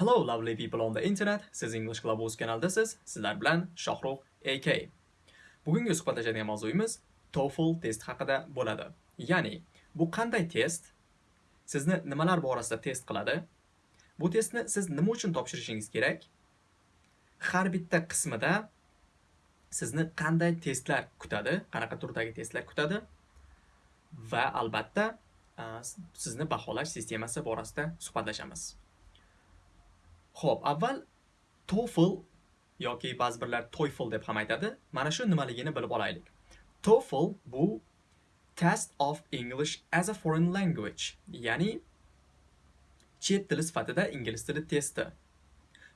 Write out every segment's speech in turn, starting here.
Hello lovely people on the internet. Siz English Clubhouse kanaldasiz. Sizlar bilan Shohrux AK. Bugungi suhbatlashadigan mavzuyimiz TOEFL test haqida bo'ladi. Ya'ni, bu qanday test? Sizni nimalar borasida test qiladi? Bu testni siz nima uchun topshirishingiz kerak? Har bitta qismida sizni qanday testlar kutadi? Qanaqa turdagi testlar kutadi? Va albatta, sizni baholash sistemasi borasida suhbatlashamiz. Xo'p, avval TOEFL yoki ba'zi birlar TOEFL deb ham aytadi. Mana shu nimaligini bilib olaylik. TOEFL bu Test of English as a Foreign Language, ya'ni chet tili sifatida ingliz tili testi.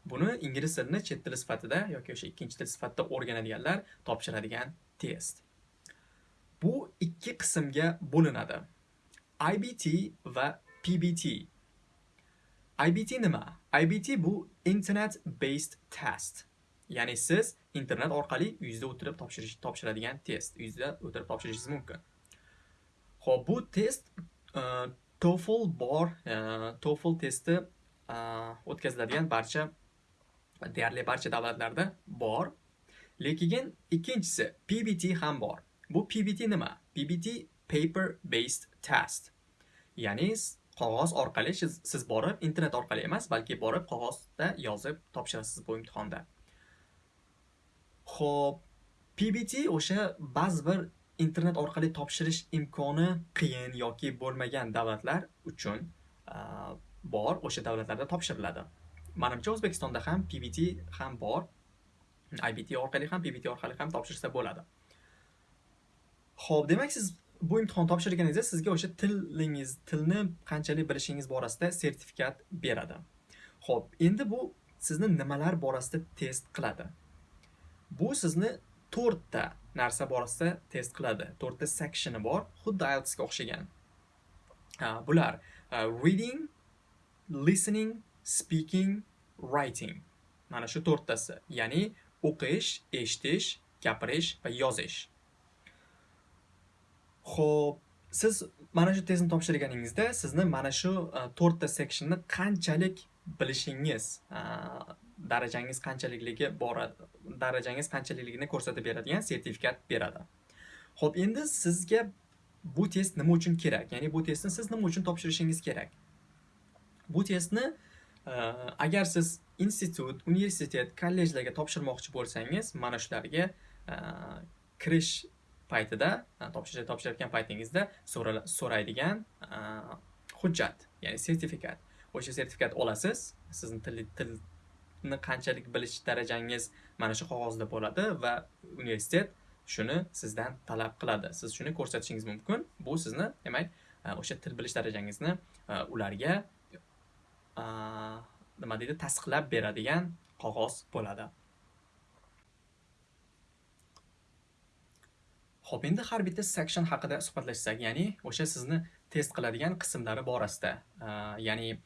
Buni ingliz tilini chet tili sifatida yoki o'sha ikkinchi til sifatida o'rganadiganlar topshiradigan test. Bu ikki qismga bo'linadi. IBT va PBT. IBT nima? IBT bu Internet Based Test. Ya'ni siz internet orqali uyingizda o'tirib topshirish topshiradigan test. Uyingizda o'tirib topshirishingiz mumkin. Xo'p, bu test uh, TOEFL bor, uh, TOEFL testi uh, o'tkaziladigan barcha deyarli barcha davlatlarda bor. Lekin ikkinchisi PBT ham bor. Bu PBT nima? PBT paper based test. Ya'ni qog'oz orqali siz borib internet orqali emas, balki borib qog'ozda yozib topshirasiz bu imtihonda. Xo'p, PBT o'sha ba'zi bir internet orqali topshirish imkoni qiyin yoki bo'lmagan davlatlar uchun bor, o'sha davlatlarda topshiriladi. manimcha O'zbekistonda ham PBT ham bor. IBT orqali ham, PBT orqali ham topshirsa bo'ladi. Xo'p, demak siz bu imtihon topshirganingizda sizga o'sha tilingiz, tilni qanchalik bilishingiz borasida sertifikat beradi. Xo'p, endi bu sizni nimalar borasida test qiladi? Bu sizni 4 ta narsa borasida test qiladi. 4 ta sectioni bor, xuddi IELTS ga o'xshagan. Bular reading, listening, speaking, writing. Mana shu 4 tasi. Ya'ni o'qish, eshitish, gapirish va yozish. Xo'p, siz mana shu testni topshirganingizda sizni mana shu e, 4 ta sectionni qanchalik bilishingiz, e, darajangiz qanchalikligi boradi, darajangiz qanchalikligini ko'rsatib beradigan sertifikat beradi. Xo'p, endi sizga bu test nima uchun kerak? Ya'ni bu testni siz nima uchun topshirishingiz kerak? Bu testni e, agar siz institut, universitet, kollejlarga topshirmoqchi bo'lsangiz, mana shularga kirish paytida e, topshirish topshirayotgan paytingizda so'raydigan e, hujjat ya'ni sertifikat. O'sha sertifikat olasiz sizni til tilni qanchalik bilish darajangiz mana shu qog'ozda bo'ladi va universitet shuni sizdan talab qiladi. Siz shuni ko'rsatishingiz mumkin. Bu sizni demak e, o'sha til bilish darajangizni ularga nima deydi tasdiqlab beradigan qog'oz bo'ladi. Xo'p, endi har bitta section haqida suhbatlashsak, ya'ni o'sha sizni test qiladigan qismlari borasida, ya'ni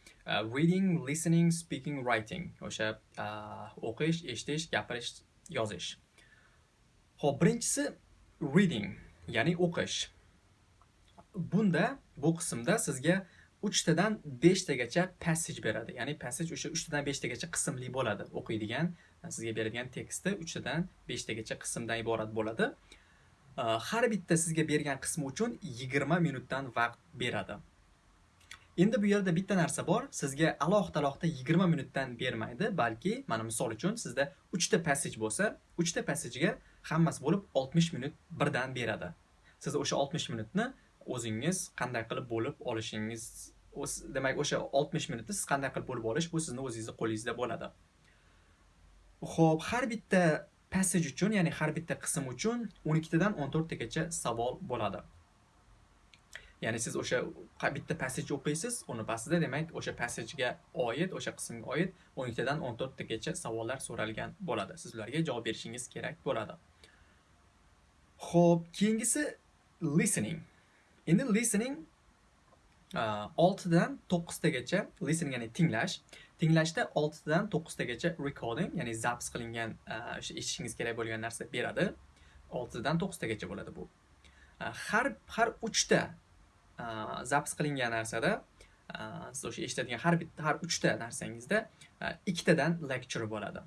reading, listening, speaking, writing, o'sha o'qish, eshitish, gapirish, yozish. Xo'p, birinchisi reading, ya'ni o'qish. Bunda bu qismda sizga 3 tadan 5 tagacha passage beradi. Ya'ni passage o'sha 3 tadan 5 tagacha qismli bo'ladi. O'qiydigan, sizga beradigan teksti 3 tadan 5 tagacha qismdan iborat bo'ladi. Э, har bitta sizga bergan qismi uchun 20 minutdan vaqt beradi. Endi bu yerda bitta narsa bor, sizga alohida-alohida 20 minutdan bermaydi, balki mana misol uchun sizda 3 ta passage bo'lsa, 3 ta passagega hammasi bo'lib 60 minut birdan beradi. Siz o'sha 60 minutni o'zingiz qanday qilib bo'lib olishingiz, demak o'sha 60 minutni siz qanday qilib bo'lib olish bu sizni o'zingizni qo'lingizda bo'ladi. Xo'p, har bitta passage uchun, ya'ni har bitta qism uchun 12 tadan 14 tagacha savol bo'ladi. Ya'ni siz o'sha bitta passage o'qiysiz, uni pastida demak o'sha passagega oid, o'sha qismga oid 12 tadan 14 tagacha savollar so'ralgan bo'ladi. Siz ularga javob berishingiz kerak bo'ladi. Xo'p, keyingisi listening. Endi listening 6 dan 9 listening ya'ni tinglash Tinglashda 6 dan 9 recording, ya'ni zapis qilingan o'sha eshitishingiz kerak bo'lgan narsa beradi. 6 dan 9 bo'ladi bu. Har har 3 ta zapis qilingan narsada siz o'sha eshitadigan har bitta har uchta narsangizda ikkitadan lecture bo'ladi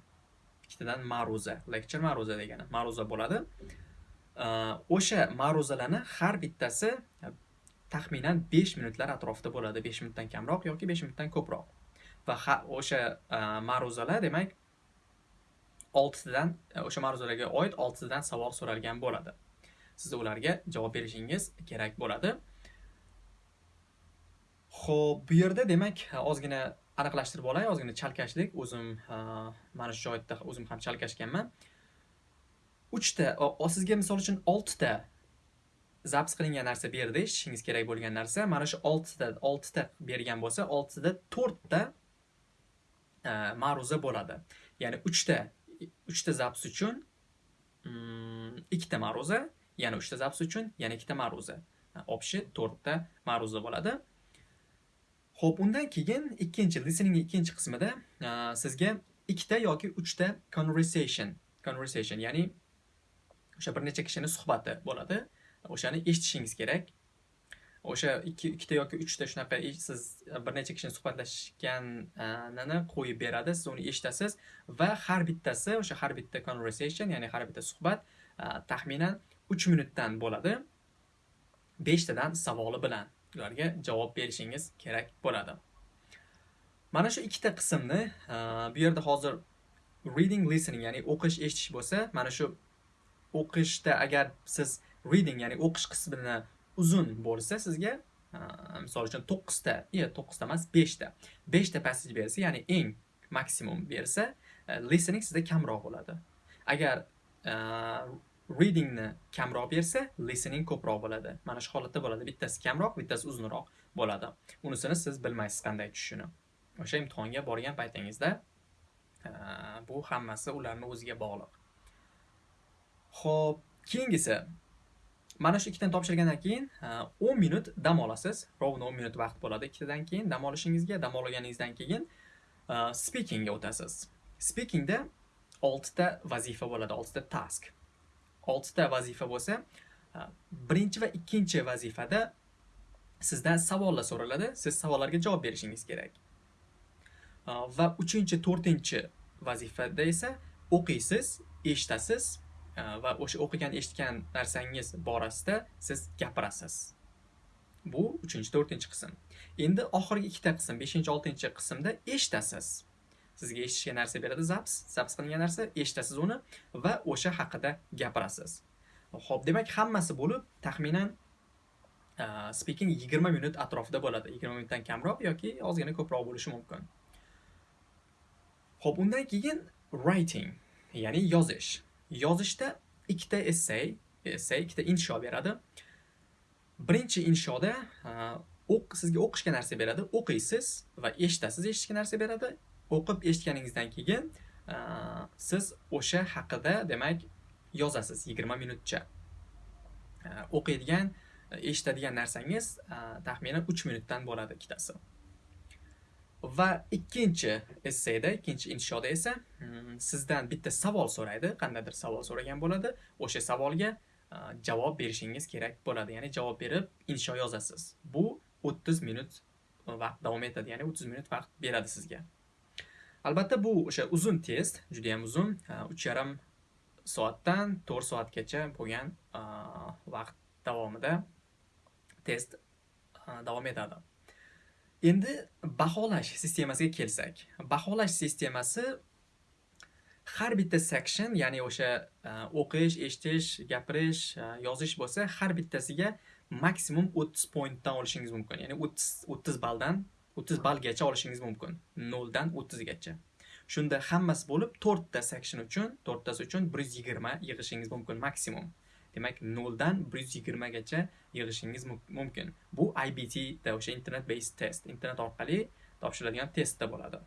ikkitadan ma'ruza lecture ma'ruza degani ma'ruza bo'ladi o'sha ma'ruzalarni har bittasi taxminan 5 minutlar atrofida bo'ladi. 5 minutdan kamroq yoki 5 minutdan ko'proq. Va o'sha e, ma'ruzalar demak oltitadan e, o'sha ma'ruzalarga oid oltitadan savol so'ralgan bo'ladi. Siz ularga javob berishingiz kerak bo'ladi. Ho'p bu yerda demak e, ozgina aniqlashtirib olay ozgina chalkashlik. O'zim mana shu joyda o'zim ham chalkashganman. Uchta sizga misol uchun oltita zaps qilingan narsa berdi eshitishingiz kerak bo'lgan narsa. Mana shu oltita oltita bergan bo'lsa oltida to'rtta e, ma'ruza bo'ladi. Ya'ni uchta uchta zaps uchun mm, ikkita ma'ruza yana uchta zaps uchun yana ikkita ma'ruza. Общий to'rtta ma'ruza bo'ladi. Ho'p undan keyin ikkinchi listening ikkinchi qismida e, sizga ikkita yoki uchta conversation conversation ya'ni o'sha bir necha kishini suhbati bo'ladi. O'shani eshitishingiz kerak. O'sha ikki ikkita yoki uchta shunaqa siz bir necha kishini suhbatlashganini qo'yib beradi. Siz uni eshitasiz va har bittasi o'sha har bitta conversation ya'ni har bitta suhbat taxminan uch minutdan bo'ladi. Beshtadan savoli bilan ularga javob berishingiz kerak bo'ladi. Mana shu ikkita qismni bu yerda hozir reading listening ya'ni o'qish eshitish bo'lsa mana shu o'qishda agar siz reading ya'ni o'qish qismini uzun bo'lsa sizga misol uchun to'qqizta yo to'qqizta emas beshta. Beshta passage bersa ya'ni eng maksimum bersa e, listening sizda kamroq bo'ladi. Agar e, readingni kamroq bersa listening ko'proq bo'ladi. Mana shu holatda bo'ladi. Bittasi kamroq bittasi uzunroq bo'ladi. Unisini siz bilmaysiz qanday tushishini. O'sha imtihonga borgan paytingizda e, bu hammasi ularni o'ziga bog'liq. Ho'p keyingisi. Mana shu ikkitani topshirgandan keyin 10 minut dam olasiz. Ровно 10 minut vaqt bo'ladi ikkitadan keyin dam olishingizga dam olganingizdan keyin speakingga o'tasiz. Speakingda 6 ta vazifa bo'ladi 6 ta task. 6 ta vazifa bo'lsa birinchi va ikkinchi vazifada sizdan savollar so'raladi. Siz savollarga javob berishingiz kerak. Va uchinchi to'rtinchi vazifada esa o'qiysiz eshitasiz Э, va o'sha o'qigan eshitgan narsangiz borasida siz gapirasiz. Bu uchinchi to'rtinchi qism. Endi oxirgi ikkita qism beshinchi oltinchi qismda eshitasiz. Sizga eshitishga narsa beradi zaps zaps qilingan narsa eshitasiz uni va o'sha haqida gapirasiz. Ho'p demak hammasi bo'lib taxminan e, speaking yigirma minut atrofida bo'ladi. Yigirma minutdan kamroq yoki ozgina ko'proq bo'lishi mumkin. Ho'p undan keyin writing ya'ni yozish. Yozishda ikkita essay essay ikkita insho beradi. Birinchi inshoda o'q sizga o'qishga narsa beradi. O'qiysiz va eshitasiz eshitishga narsa beradi. O'qib eshitganingizdan keyin siz o'sha haqida demak yozasiz yigirma minutcha. O'qiydigan eshitadigan narsangiz taxminan 3 minutdan bo'ladi ikkitasi. Va ikkinchi essayda ikkinchi inshoda esa hmm, sizdan bitta savol so'raydi. Qandaydir savol so'ragan bo'ladi. O'sha savolga javob berishingiz kerak bo'ladi. Ya'ni javob berib insho yozasiz. Bu o'ttiz minut e, vaqt davom etadi. Ya'ni o'ttiz minut vaqt beradi sizga. Albatta bu o'sha uzun test juda ham uzun uch yarim soatdan to'rt soatgacha bo'lgan vaqt davomida test davom etadi. Endi baholash sistemasiga kelsak. Baholash sistemasi har bitta section ya'ni o'sha e, o'qish eshitish gapirish e, yozish bo'lsa har bittasiga maksimum 30 pointdan olishingiz mumkin. Ya'ni 30 30 balldan 30 ballgacha olishingiz mumkin. 0 dan 30 gacha shunda hammasi bo'lib 4 ta section uchun 4tasi uchun 120 yig'ishingiz mumkin maksimum. Demak noldan bir yuz yigirmagacha yig'ishingiz mumkin. Bu ibt da o'sha internet based test. Internet orqali topshiriladigan testda bo'ladi.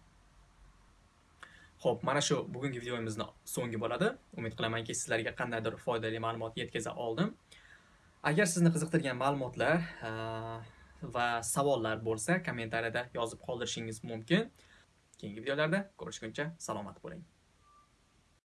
Ho'p mana shu bugungi videomizni so'ngi bo'ladi. Umid qilamanki sizlarga qandaydir foydali ma'lumot yetkaza oldim. Agar sizni qiziqtirgan ma'lumotlar va savollar bo'lsa kommentariyada yozib qoldirishingiz mumkin. Keyingi videolarda ko'rishguncha salomat bo'ling.